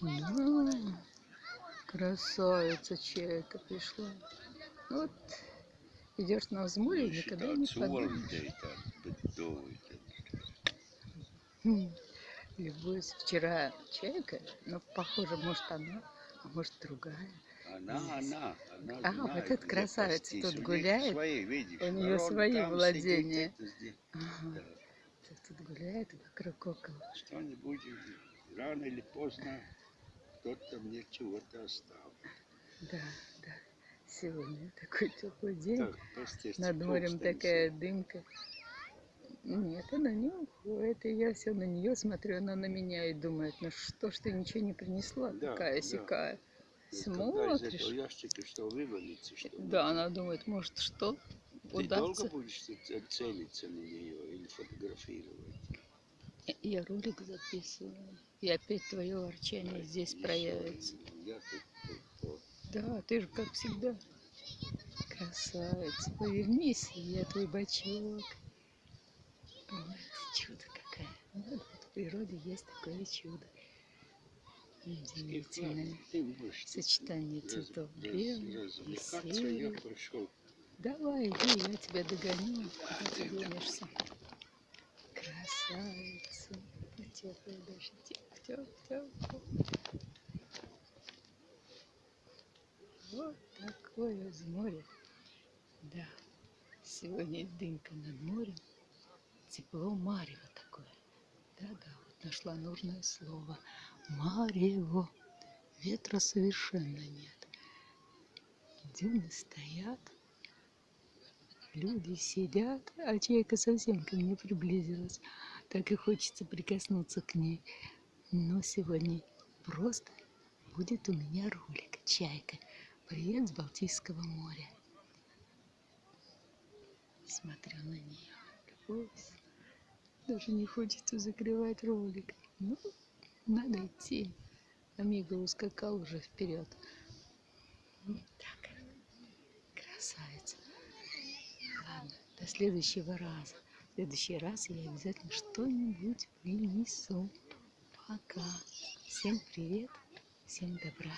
Да, красавица чайка пришла. Вот идешь на взморье, никогда не подумаешь. Любуюсь. Вчера чайка, но похоже, может она, а может другая. Она, она, она А, знает, вот красавица пастись. тут гуляет. Свои, видишь, У нее свои владения. сидит. Ага. Да. Тут гуляет вокруг около. Что-нибудь рано или поздно кто-то мне чего-то оставит. Да, да. Сегодня такой теплый день. Так, Над морем такая дымка. Нет, она не уходит. И я все на нее смотрю, она на меня и думает, ну что ж ты ничего не принесла, Да, такая да. сякая. Из Смотришь. ящика что вывалится, что Да, она думает, может что, Ты удастся. долго будешь целиться на нее или фотографировать? Я- ролик записываю. И опять твое ворчание здесь проявится. Я тут, тут, тут. Да, ты же как всегда. Красавица. Повернись, я твой бачок. Ой, чудо какая. Ну, Вот в природе есть такое чудо. Удивительное. Сочетание цветов белый и пошел. Давай, иди, я тебя догоню. Куда ты денешься? Теплая даже. Теп, теп, теп. Вот такое море. Да. Сегодня дымка над морем. Тепло марево такое. Да-да, вот нашла нужное слово. Марево. Ветра совершенно нет. Дюны стоят. Люди сидят, а чайка совсем ко мне приблизилась. Так и хочется прикоснуться к ней. Но сегодня просто будет у меня ролик «Чайка». Привет с Балтийского моря. Смотрю на нее, любуюсь. Даже не хочется закрывать ролик. Ну, надо идти. Амиго ускакал уже вперед. Так, красавица. Следующего раза. В следующий раз я обязательно что-нибудь принесу. Пока. Всем привет, всем добра.